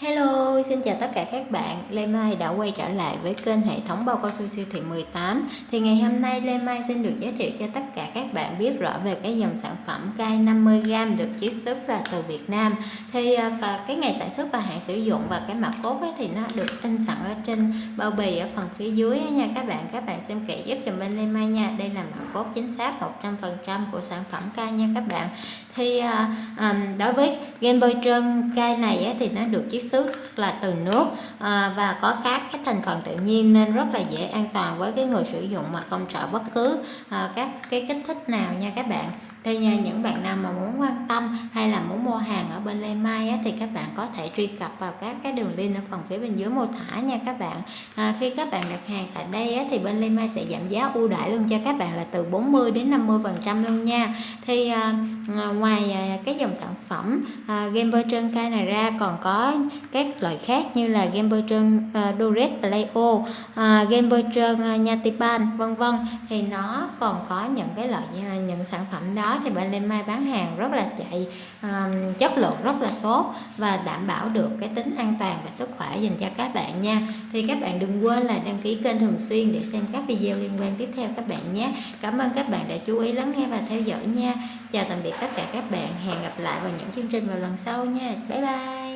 Hello, xin chào tất cả các bạn. Lê Mai đã quay trở lại với kênh hệ thống bao cao su siêu thị 18. Thì ngày hôm nay Lê Mai xin được giới thiệu cho tất cả các bạn biết rõ về cái dòng sản phẩm cay 50g được chiết xuất là từ Việt Nam. Thì à, cái ngày sản xuất và hạn sử dụng và cái mặt cốt ấy, thì nó được in sẵn ở trên bao bì ở phần phía dưới nha các bạn. Các bạn xem kỹ giúp dùm bên Lê Mai nha. Đây là mặt cốt chính xác 100% của sản phẩm cay nha các bạn. Thì à, đối với game bôi trơn cay này ấy, thì nó được chiết xuất là từ nước à, và có các cái thành phần tự nhiên nên rất là dễ an toàn với cái người sử dụng mà không sợ bất cứ à, các cái kích thích nào nha các bạn. Thì nha, những bạn nào mà muốn quan tâm hay là muốn mua hàng ở bên Lê Mai á, thì các bạn có thể truy cập vào các cái đường link ở phần phía bên dưới mô tả nha các bạn. À, khi các bạn đặt hàng tại đây á, thì bên Lê Mai sẽ giảm giá ưu đãi luôn cho các bạn là từ 40 đến 50 phần trăm luôn nha. Thì à, ngoài à, cái dòng sản phẩm à, Game voucher này ra còn có các loại khác như là Game Boy Trơn à, uh, Duret Playo uh, à, Game Boy Trơn à, uh, Nhatipan vân vân. Thì nó còn có những cái loại uh, những sản phẩm đó thì bên Lê Mai bán hàng rất là chạy uh, chất lượng rất là tốt và đảm bảo được cái tính an toàn và sức khỏe dành cho các bạn nha. Thì các bạn đừng quên là đăng ký kênh thường xuyên để xem các video liên quan tiếp theo các bạn nhé. Cảm ơn các bạn đã chú ý lắng nghe và theo dõi nha. Chào tạm biệt tất cả các bạn. Hẹn gặp lại vào những chương trình vào lần sau nha. Bye bye.